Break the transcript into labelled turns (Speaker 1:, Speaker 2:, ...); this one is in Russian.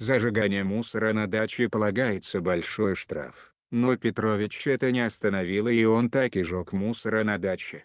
Speaker 1: зажигание мусора на даче полагается большой штраф. Но Петрович это не остановило и он так и жег мусора на даче.